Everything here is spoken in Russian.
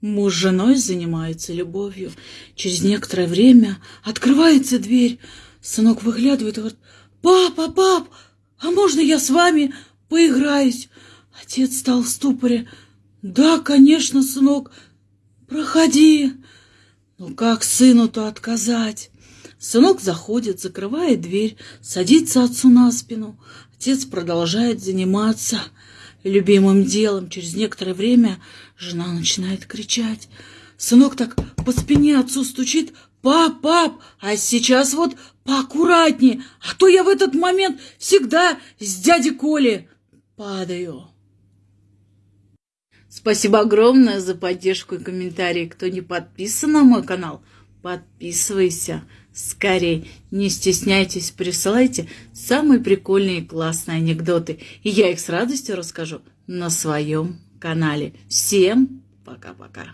Муж с женой занимаются любовью. Через некоторое время открывается дверь. Сынок выглядывает и говорит, «Папа, пап, а можно я с вами поиграюсь?» Отец стал в ступоре. «Да, конечно, сынок, проходи». Ну как сыну-то отказать? Сынок заходит, закрывает дверь, садится отцу на спину. Отец продолжает заниматься любимым делом. Через некоторое время жена начинает кричать. Сынок так по спине отцу стучит. «Пап, пап, а сейчас вот поаккуратнее, а то я в этот момент всегда с дяди Коли падаю». Спасибо огромное за поддержку и комментарии. Кто не подписан на мой канал, подписывайся скорее. Не стесняйтесь, присылайте самые прикольные и классные анекдоты. И я их с радостью расскажу на своем канале. Всем пока-пока.